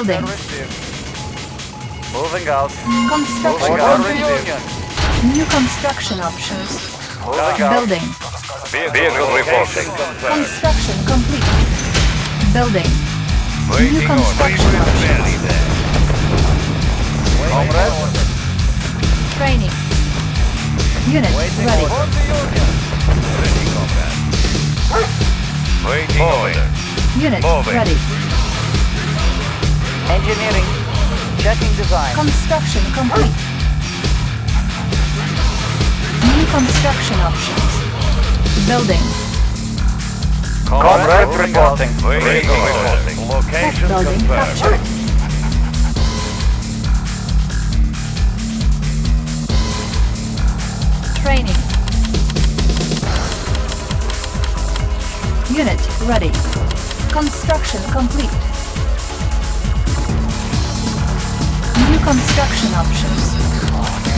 Building. Moving out. Construction Moving out. complete. New construction options. Moving. Building. Vehicle reporting. Construction complete. Building. New construction order. options. Comrade. Training. Unit ready. Ready, comrade. Waiting order. Unit Moving. ready. Engineering. Checking design. Construction complete. New construction options. Building. Comrade reporting. Waiting order. Location Building confirmed. captured. Training. Unit ready. Construction complete. Construction options.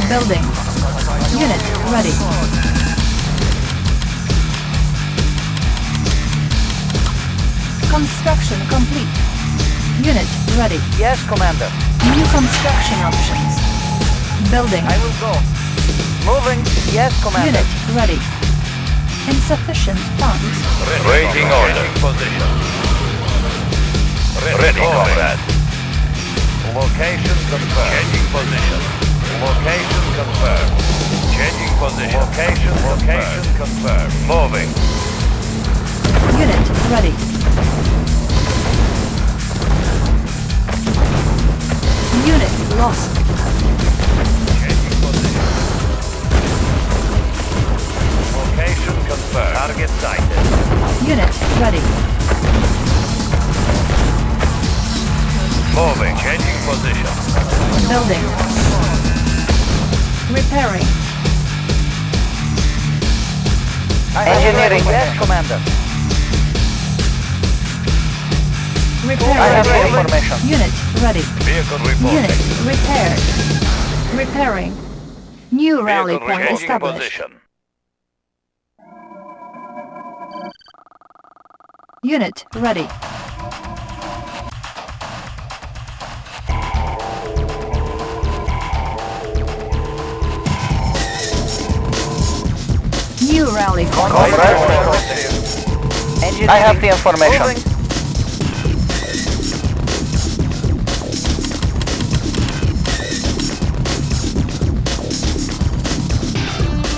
Building. Unit ready. Construction complete. Unit ready. Yes, Commander. New construction options. Building. I will go. Moving. Yes, Commander. Unit ready. Insufficient funds. Waiting order. Position. Ready, comrade. Location confirmed. Changing position. Location confirmed. Changing position. Location, location confirmed. Moving. Unit ready. Unit lost. Changing position. Location confirmed. Target sighted. Unit ready. Moving. Changing position. Building. Repairing. Engineering. Yes, Commander. Repairing. I have the information. Unit ready. Vehicle Unit reporting. repaired. Repairing. New rally Vehicle point established. position. Unit ready. New rally. Engineering. I have the information. Moving.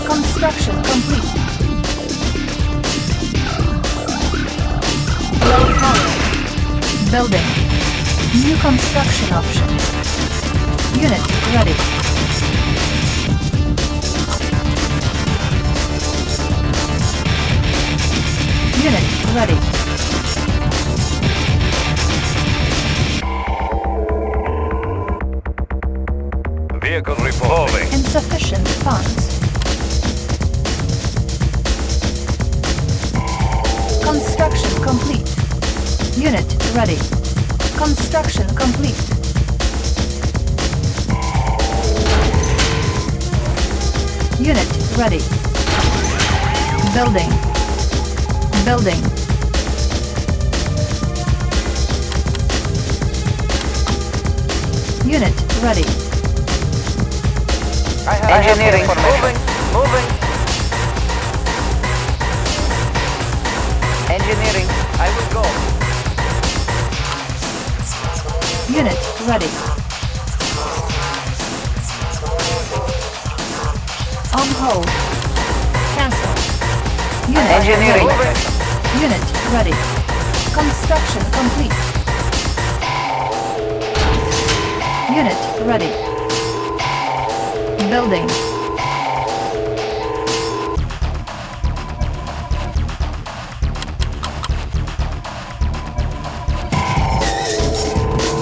Construction complete. Low power. Building. New construction options. Unit ready. Unit ready. Vehicle revolving. Insufficient funds. Construction complete. Unit ready. Construction complete. Unit ready. Building. Building. Unit ready. I have Engineering. Moving. Moving. Engineering. I will go. Unit ready. On hold. Cancel. Unit Engineering. ready. Unit ready. Construction complete. Unit ready. Building.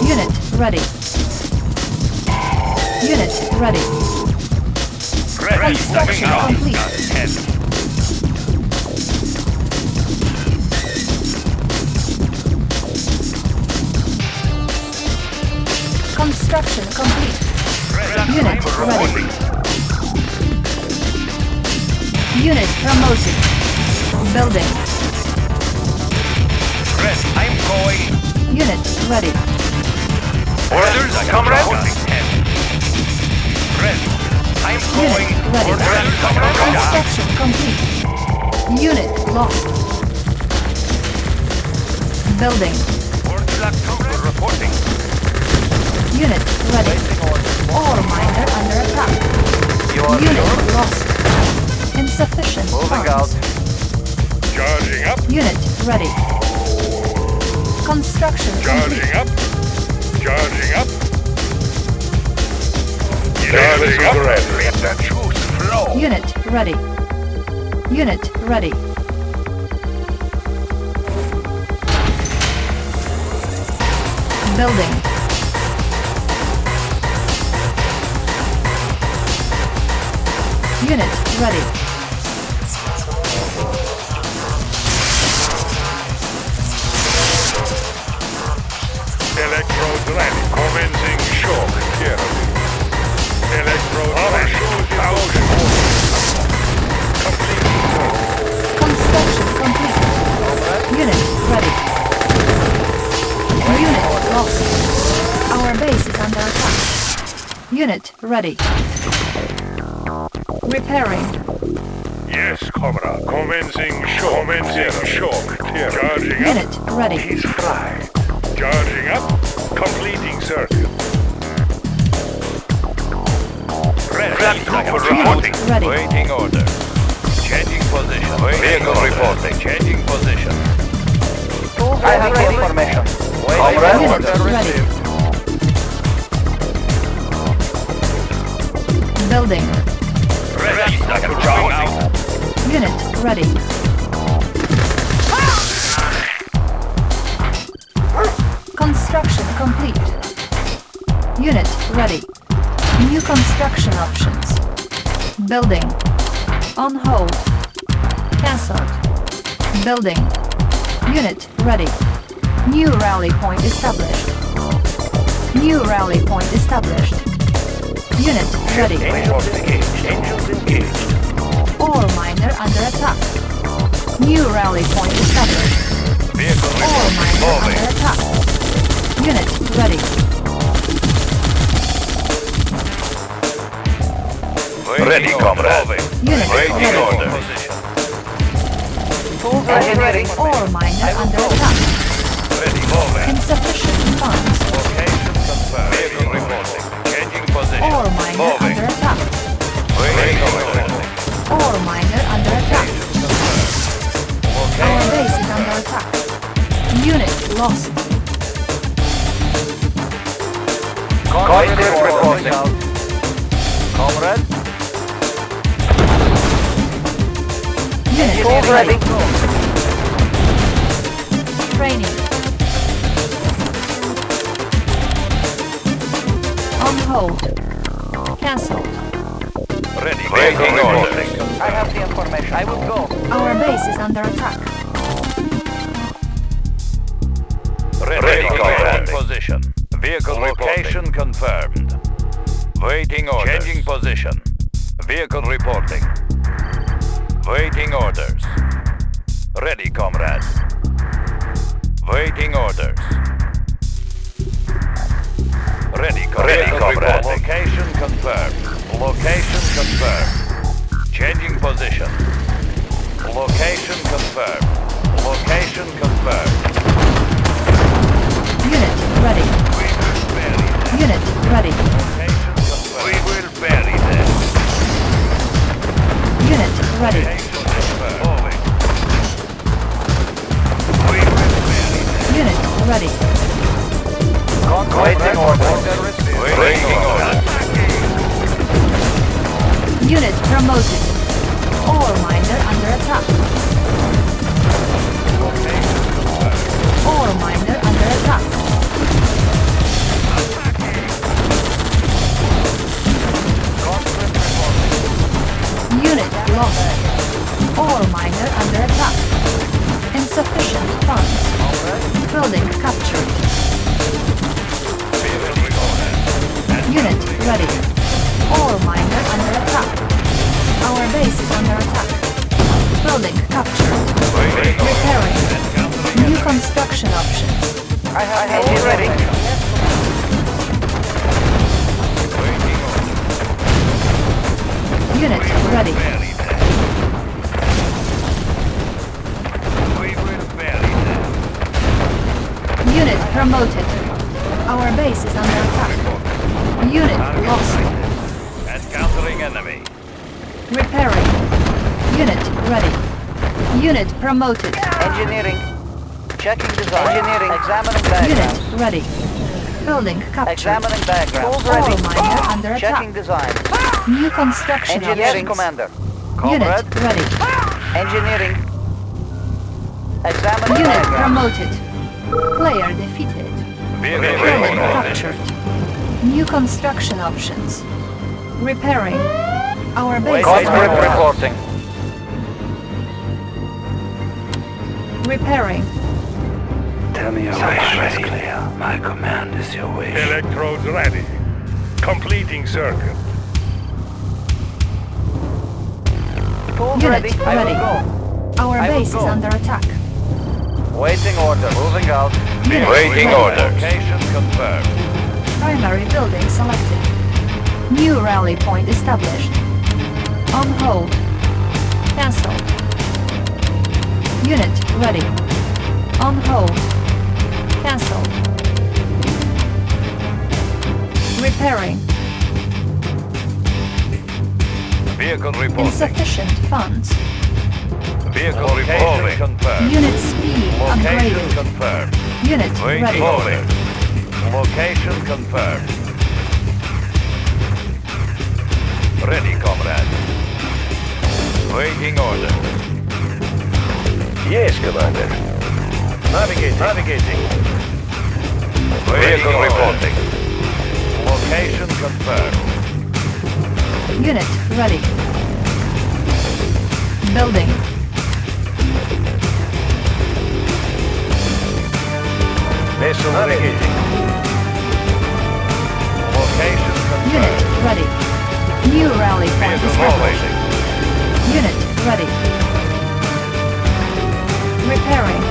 Unit ready. Unit ready. Ready. Construction complete. Construction complete. Ready. Unit ready. Unit promoted. Building. Ready. I'm going. Unit ready. Orders, comrade. Ten. Ready. I'm going. Unit ready. Orders, comrade. Construction complete. Unit lost. Building. Orders, comrade. Reporting. Unit ready. Ore miner under attack. You are Unit sure? lost. Insufficient Moving out. Charging up. Unit ready. Construction complete. up. Charging up. Charging up. Let the juice flow. Unit ready. Unit ready. Building. Unit ready. Electrodes ready. Commencing shock therapy. Electrodes ready. Thousand Complete. Construction complete. Unit ready. Unit lost. Our base is under attack. Unit ready. Repairing. Yes, comrade. Commencing shock. Commencing shock therapy. Charging up. Unit ready. He's fly. Charging up. Completing circuit. Ready. Unit ready. Waiting order. Changing position. Waiting Vehicle order. reporting. Changing position. I have the information. Unit Comrade. ready. Building. Ready. Charging out. Unit ready. Construction complete. Unit ready. New construction options. Building. On hold. Cancelled. Building. Unit ready. New rally point established. New rally point established. Unit ready. Engines engaged. Engines engaged. Ore miner under attack. New rally point established. Vehicle Ore miner under attack. Unit ready. Ready, comrade. Unit Waiting ready. order. Engineering. Ore miner under attack. Ready, moving. Insufficient funds. Location confirmed. Ore miner Moving. under attack. Waiting order. Ore miner under attack. Our base is under attack. Unit lost. Comrade reporting. Comrade. Unit Tools ready. Training. On hold. Cancelled. Ready. Waiting order. I have the information. I will go. Our base is under attack. Ready, Comrade. Changing position. Vehicle location confirmed. Waiting orders. Changing position. Vehicle reporting. Waiting orders. Ready, comrade. Waiting orders. Ready, comrade. Ready, comrade. Location confirmed. Location confirmed. Changing position. Location confirmed. Location confirmed. Unit ready. We will bury them. Unit ready. Location confirmed. We will bury them. Unit ready. Location confirmed. Moving. We will bury them. Unit ready. Waiting order. Waiting order. Unit promoted. Ore miner under attack. Ore miner under attack. Promoted. Engineering. Checking design. Engineering. Examining diagrams. Unit ready. Building captured. Examining diagrams. Ore miner under Checking design. New construction Engineering options. commander. Unit ready. Engineering. Examining Unit diagrams. promoted. Player defeated. Building captured. New construction options. Repairing. Our base is under Conscript reporting. Repairing. Tell me your wish is clear. My command is your wish. Electrodes ready. Completing circuit. Unit ready. I ready. will go. Our I base is under attack. Waiting order. Moving out. Unit Waiting ready. orders. Location confirmed. Primary building selected. New rally point established. On hold. Cancel. Unit ready. On hold. Cancel. Repairing. Vehicle reporting. Insufficient funds. Vehicle reporting. confirmed. Unit speed Location upgraded. confirmed. Unit Waiting ready. order. Location confirmed. Ready, comrade. Waiting order. Yes, Commander. Navigating. Navigating. Vehicle reporting. Location confirmed. Unit ready. Building. Vessel navigating. Location confirmed. Unit ready. New rally point established. Unit ready. Repairing.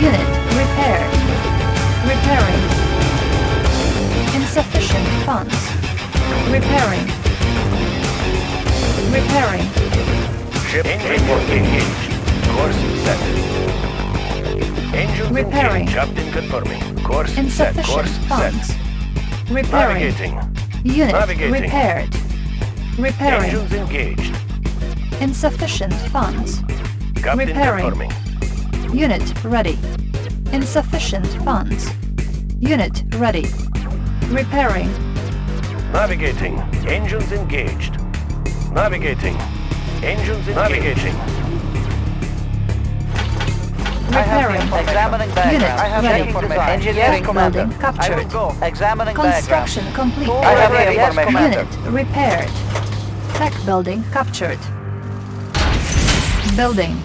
Unit repaired. Repairing. Insufficient funds. Repairing. Repairing. Ship report engaged. Course set. Engines Repairing. engaged. Captain confirming. Course set. Insufficient Course funds. set. Repairing. Navigating. Unit Navigating. repaired. Repairing. Engines engaged. Insufficient funds. Captain Repairing. confirming. Unit ready. Insufficient funds. Unit ready. Repairing. Navigating. Engines engaged. Navigating. Engines engaged. Navigating. Repairing. the examining Unit. I have ready. information. Engineering Yes, commander. building I will captured. go. Examining Construction diagrams. complete. I have ready. Yes, information. Unit repaired. Tech building captured. Building.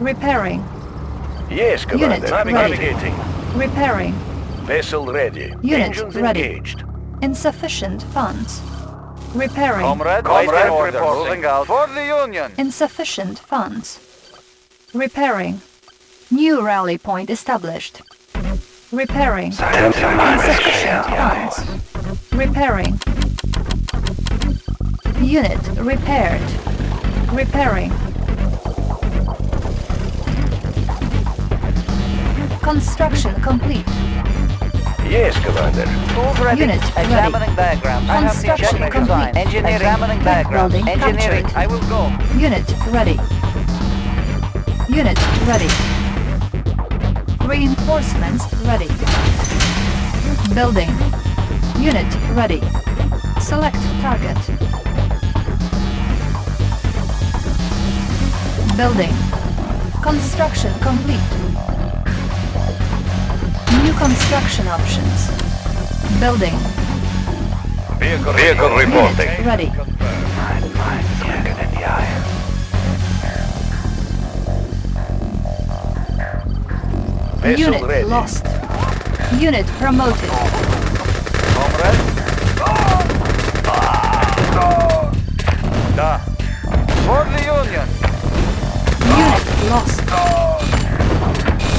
Repairing. Yes, Unit Commander. ready. Navigating. Repairing. Vessel ready. Unit Engines ready. engaged. Insufficient funds. Repairing. Comrade, Comrade reporting. Moving out. For the Union. Insufficient funds. Repairing. New rally point established. Repairing. Tell your mind is Insufficient funds. Repairing. Unit repaired. Repairing. Construction complete. Yes, Commander. Tools ready. Unit ready. Examining diagrams. I have the Construction complete. Engineering. Examining Tech diagrams. building Engineering. captured. I will go. Unit ready. Unit ready. Reinforcements ready. Building. Unit ready. Select target. Building. Construction complete. New construction options. Building. Vehicle, Vehicle reporting. Unit ready. Mein Mind ist Jäger in die Vessel Unit ready. lost. Unit promoted. Comrade. Da. For the Union. Unit lost.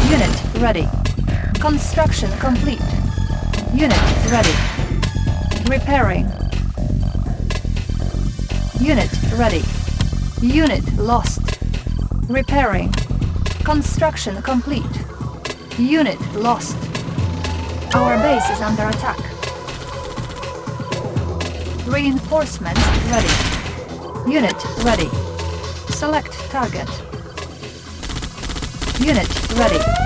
Unit ready. Construction complete. Unit ready. Repairing. Unit ready. Unit lost. Repairing. Construction complete. Unit lost. Our base is under attack. Reinforcements ready. Unit ready. Select target. Unit ready.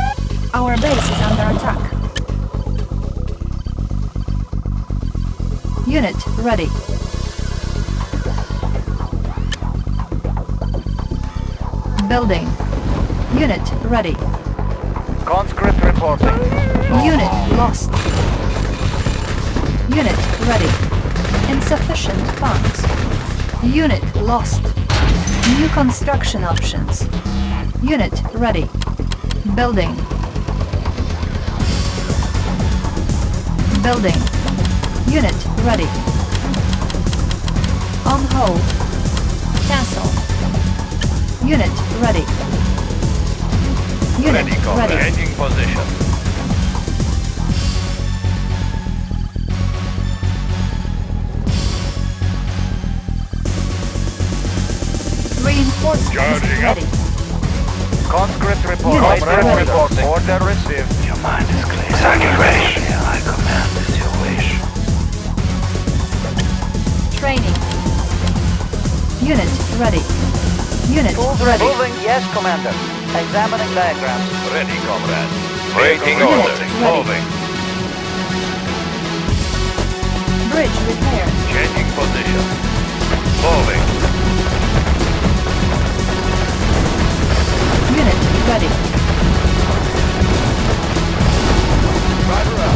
Our base is under attack. Unit ready. Building. Unit ready. Conscript reporting. Unit lost. Unit ready. Insufficient funds. Unit lost. New construction options. Unit ready. Building. Building. Unit ready. On hold. Cancel. Unit ready. Unit Ready, ready. Changing position. Reinforcements Charging up. Ready. Conscript reporting. Unit Comrade ready. reporting. Order received. Your mind is clear. Target ready. I command is your wish. Training. Unit ready. Unit Tools ready. ready. Moving. Yes, Commander. Examining diagrams. Ready, comrade. Waiting Unit order. ready. Moving. Bridge repaired. Changing position. Moving. Ready.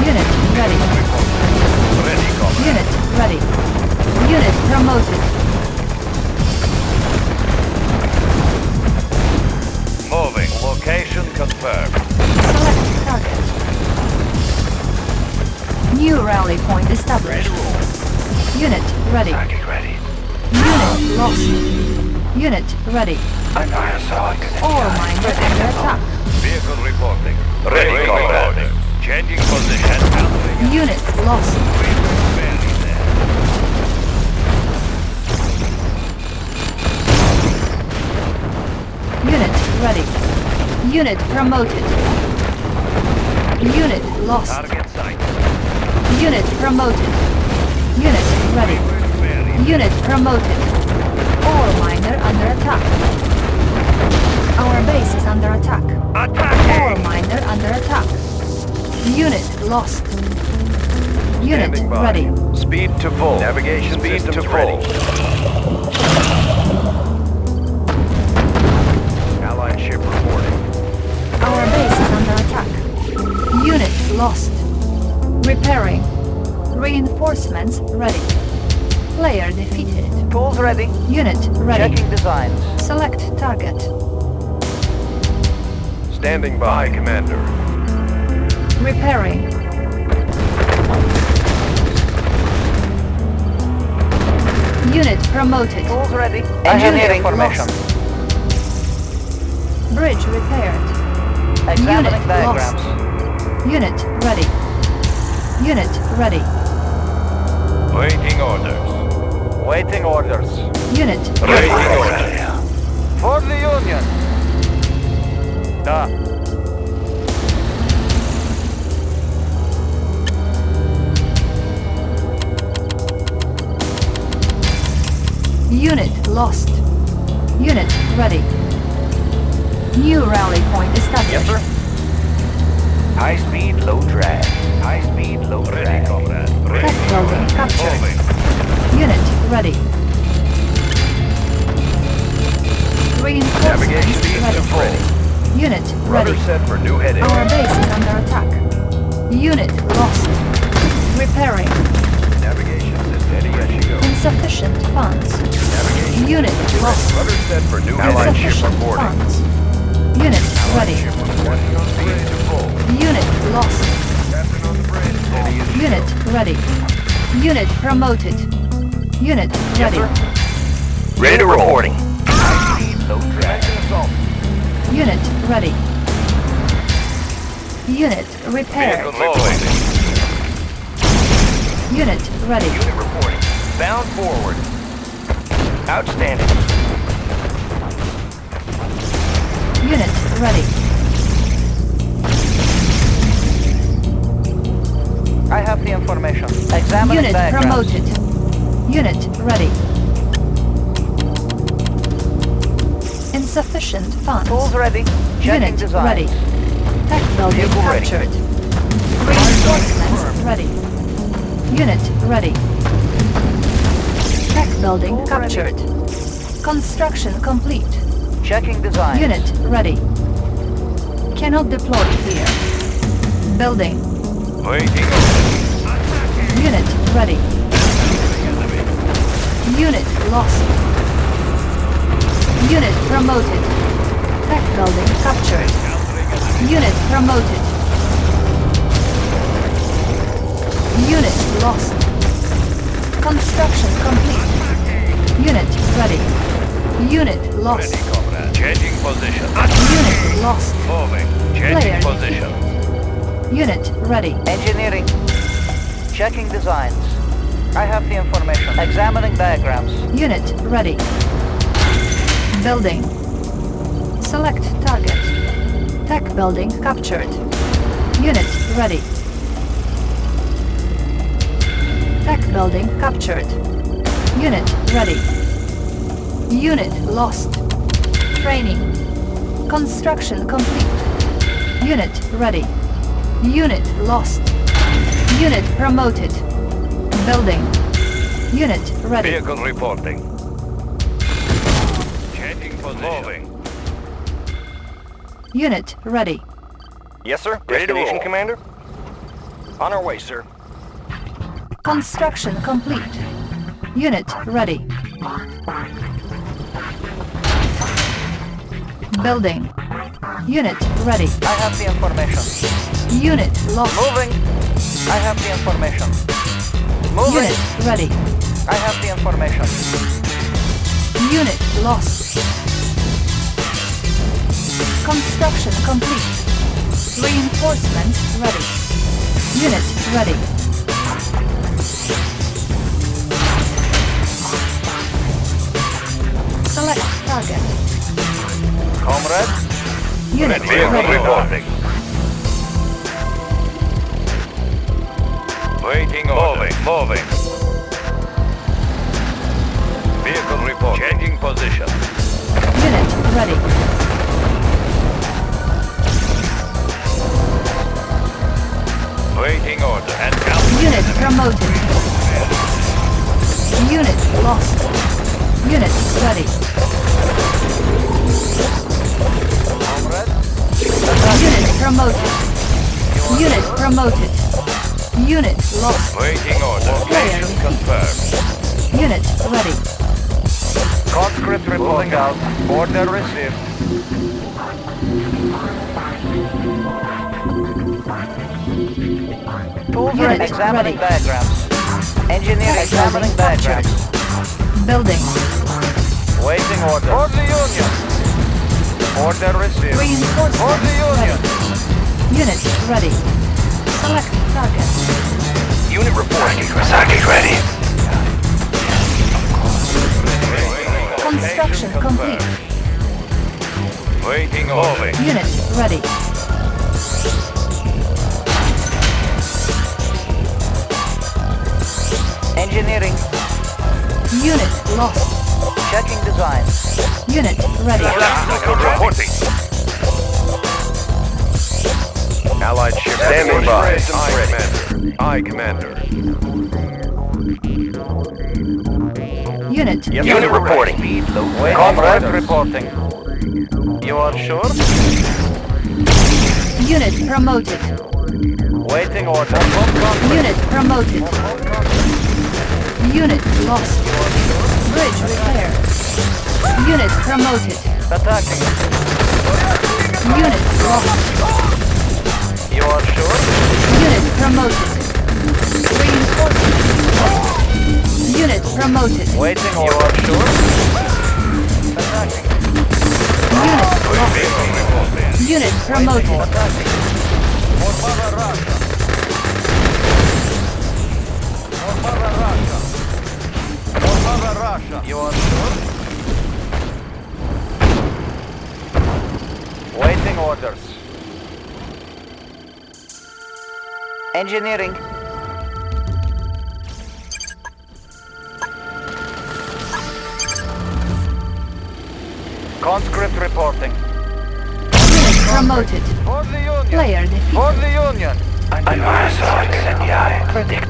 Unit ready. Ready. Unit ready. Unit promoted. Moving. Location confirmed. Select target. New rally point established. Unit ready. Target ready. Unit lost. Unit ready. I know your sword. Ore under attack. Vehicle reporting. Ready, comrade. Changing position. Countering Unit lost. Unit ready. Unit promoted. Unit lost. Target sight. Unit promoted. Unit ready. Unit promoted. Ore miner under attack. Our base is under attack. Ore Attacking! miner under attack. Unit lost. Unit Standing by. ready. Speed to full. Navigation Speed to full. Allied ship reporting. Our base is under attack. Unit lost. Repairing. Reinforcements ready. Player defeated. Tools ready. Unit ready. Checking designs. Select target. Standing by, Commander. Repairing. Unit promoted. Tools ready. Engineering Unit formation. Bridge repaired. Examining Unit diagrams. Unit ready. Unit ready. Waiting orders. Waiting orders. Unit Waiting orders. For the Union. Da. Unit lost. Unit ready. New rally point established. Yes, sir. High speed, low drag. High speed, low drag. Ready, comrade. Tech building captured. Moving. Unit ready. Navigation Reinforcements beacon ready. full. Unit Rudder ready. set for new heading. Our base is under attack. Unit lost. Repairing. Navigation is steady as she goes. Insufficient funds. Navigation. Unit lost. Rudder set for new Allied ship Insufficient reporting. funds. Unit ready. Ship reporting on speed to full. Unit lost. Captain on the bridge. Steady as she Unit ready. Unit promoted. Unit ready. Ready to reporting. High speed, low drag. assault. Unit ready. Unit repaired. Unit ready. Unit reporting. Bound forward. Outstanding. Unit ready. I have the information. Examining Unit diagrams. promoted. Unit ready. Insufficient funds. Tools ready. Checking Unit design. ready. Tech building Vehicle captured. Reinforcements ready. Unit ready. Tech building All ready. captured. Construction complete. Checking design. Unit ready. Cannot deploy here. Building. Waiting. Unit ready. Unit lost. Unit promoted. Tech building captured. Unit promoted. Unit lost. Construction complete. Unit ready. Unit lost. Ready, comrade. Changing position. Unit lost. Moving. Player Changing position. Unit ready. Engineering. Checking designs. I have the information. Examining diagrams. Unit ready. Building. Select target. Tech building captured. Unit ready. Tech building captured. Unit ready. Unit lost. Training. Construction complete. Unit ready. Unit lost. Unit promoted. Building. Unit ready. Vehicle reporting. Changing position. Moving. Unit ready. Yes, sir. Destination, Commander? On our way, sir. Construction complete. Unit ready. Building. Unit ready. I have the information. Unit lost. Moving. I have the information. Moving. Unit ready. I have the information. Unit lost. Construction complete. Reinforcements ready. Unit ready. Select target. Comrade. Unit Vehicle ready. reporting. Waiting order. Moving, moving. Vehicle report. Changing position. Unit ready. Waiting order. And. Unit promoted. Unit lost. Unit ready. Unit promoted. Unit promoted. Unit lost. Waiting order. Player confirmed. Unit ready. Conscript reporting out. Order received. Tools Unit. Examining ready. diagrams. Engineer Tech examining building captured. diagrams. Building. Waiting order. For the Union. Order received. For the Union. ready. Unit ready. Select target. Unit reporting. Saki ready. Construction complete. Waiting order. Unit ready. Engineering. Unit lost. Checking designs. Unit ready. Reporting. Allied ship standing by. I, Commander. I, Commander. Unit Unit reporting. Waiting Comrade reporting. You are sure? Unit promoted. Waiting order. Unit promoted. Unit lost. Bridge repaired. Unit promoted. Attacking. Unit lost. You are sure? Unit promoted. Reinforcement. Unit promoted. Waiting. You are sure? Attacking. Unit lost. Unit promoted. Attacking. For Mother Russia. Russia. You are sure? Waiting orders. Engineering. Conscript reporting. Unit promoted. For the Union. Player defeated. For the Union. Advanced incendiary.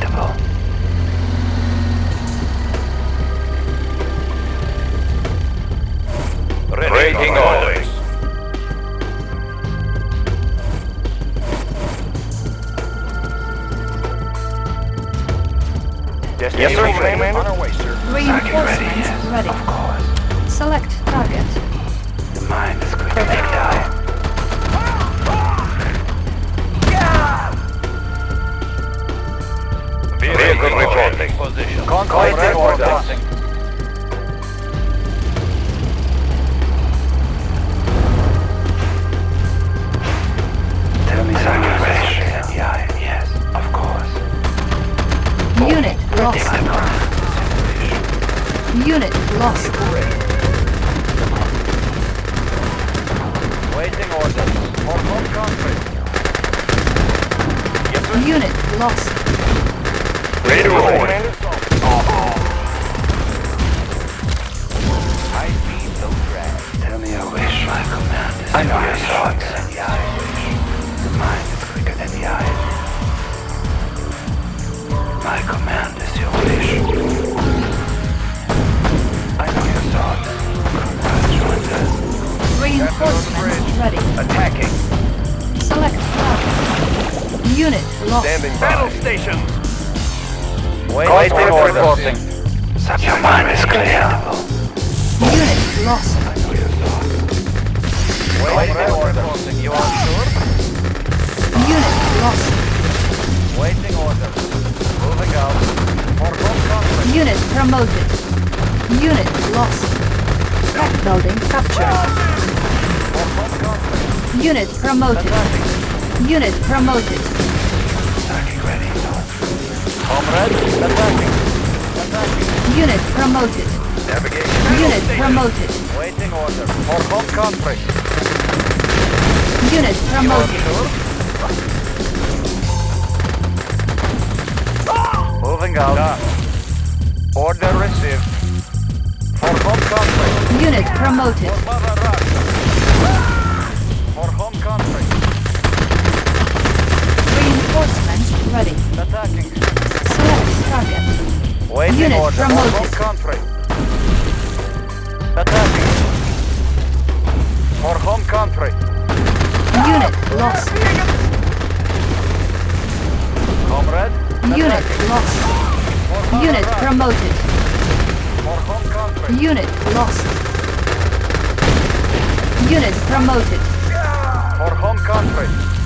By. Battle stations. Waiting Conscript orders. reporting. Your mind is clear. Unit lost. I know your thoughts. Waiting orders. You are sure? Unit lost. Waiting orders. Moving out. For home. Unit promoted. Unit lost. Tech building captured. For. Unit promoted. Attacking. Unit promoted. Saki ready. Comrade. Attacking. Attacking. Unit promoted. Navigation. Unit promoted. Waiting order. For home country. Unit promoted. sure? Moving out. Done. Order received. For home country. Unit promoted. For Mother Russia. For home country. Reinforcements ready. Attacking. Select target. Waiting Unit order. promoted. For home country. Attacking. For home country. Unit lost. Comrade. Unit lost. Unit promoted. For home country. Unit lost. Unit promoted. For home country.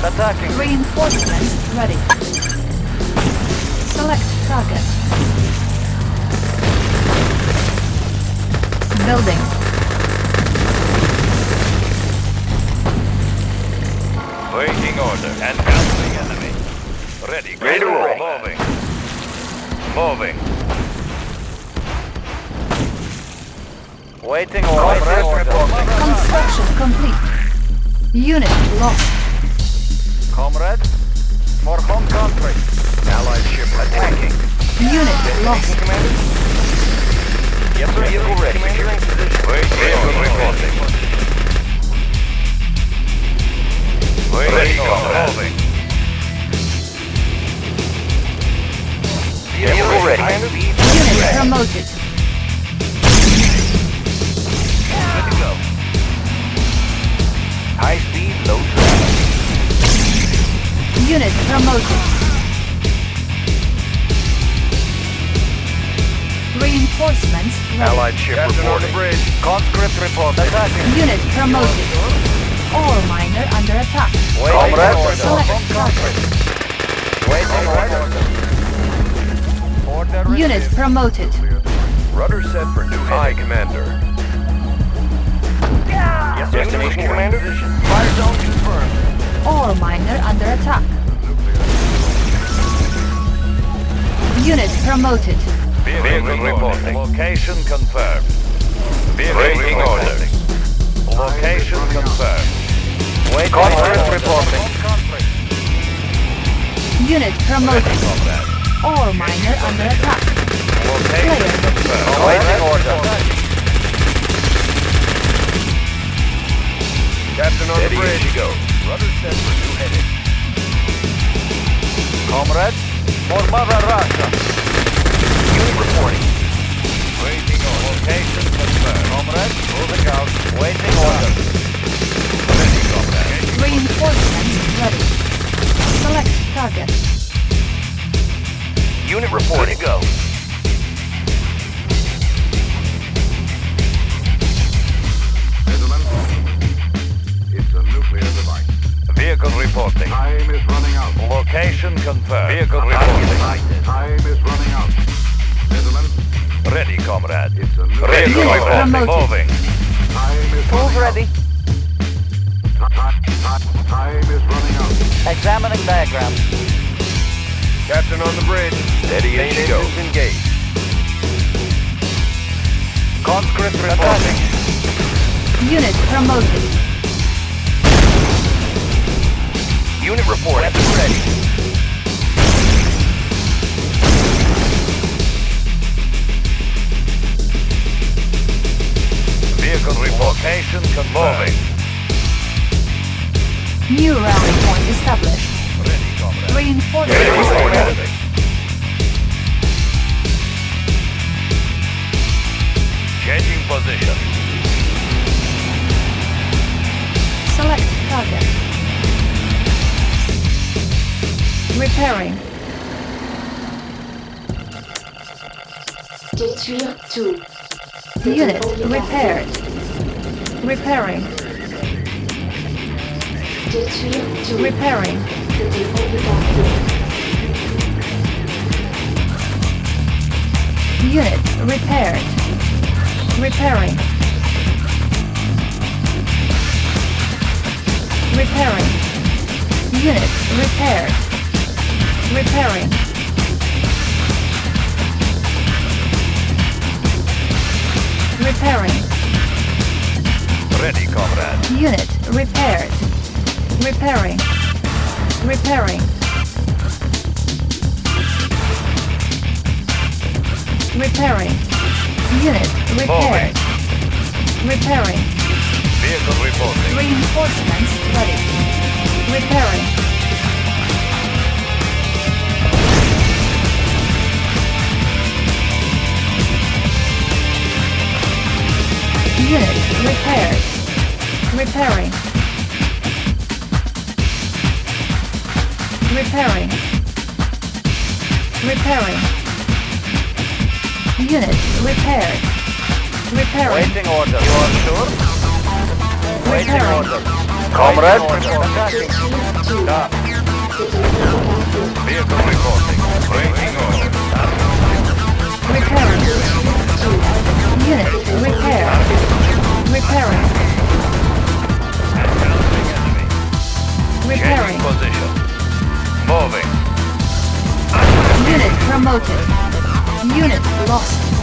Attacking. Reinforcements ready. Select target. Building. Waiting order. Encountering enemy. Ready. Ready to roll. Moving. Moving. Waiting order. Construction complete. Unit lost. Comrade. For home country. Allied ship attacking. Unit lost. Yes, sir. Vehicle ready. Securing position. Waiting order. Reporting. Waiting order. Moving. Vehicle ready. Unit promoted. Good to go. High speed, low drag. Unit promoted. Reinforcements ready. Allied ship reporting. Conscript report. Attacking. Unit promoted. Ore miner under attack. Waiting Comrade. order. Select Home country. Waiting order. Order Unit promoted. Rudder set for new High Commander. Yes. Destination Commander. Fire zone confirmed. Ore miner under attack. Unit promoted. Vehicle reporting. Location confirmed. Vehicle orders. Location confirmed. Waiting Conscript order. reporting. Unit promoted. Combat. Ore miner under attack. Location confirmed. Waiting order. Captain on the bridge. you go. Rudder set for new heading. Comrade. For Mother Russia. Unit reporting. Waiting on. Location confirmed. Comrade. Moving out. Waiting order. Ready, combat. Reinforcements ready. Select target. Unit reporting. go. Gentlemen, it's a nuclear device. Vehicle reporting. Time is running out. Location confirmed. Vehicle comrade. it's a nuclear Ready, Unit comrade. promoted. Moving. Time is Move running ready. out. Time, time, time is running out. Examining diagrams. Captain on the bridge. Steady as you go. engaged. Conscript reporting. Unit promoted. Unit report. Weapon ready. Location confirmed. New rally point established. Ready, comrade. Reinforcements ready. Changing position. Select target. Repairing. Détruire tout. Unit repaired. Repairing. Repairing. Unit repaired. Repairing. Repairing. Unit repaired. Repairing. Repairing. Ready, comrade. Unit repaired. Repairing. Repairing. Repairing. Unit repaired. Repairing. Vehicle reporting. Reinforcements ready. Repairing. Unit repaired. Repairing. Repairing. Repairing. Unit repaired. Repairing. Waiting order. You are sure? Waiting Repairing. order. Comrade. Vehicle reporting. Waiting order. Repairing. Unit repair. Repairing. Repairing. Position. Moving. Unit promoted. Unit lost.